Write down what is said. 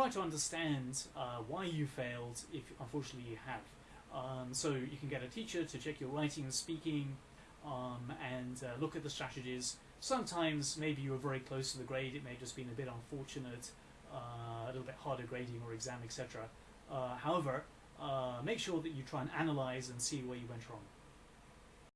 try to understand uh, why you failed if unfortunately you have. Um, so you can get a teacher to check your writing and speaking um, and uh, look at the strategies. Sometimes maybe you were very close to the grade, it may have just been a bit unfortunate, uh, a little bit harder grading or exam, etc. Uh, however, uh, make sure that you try and analyze and see where you went wrong.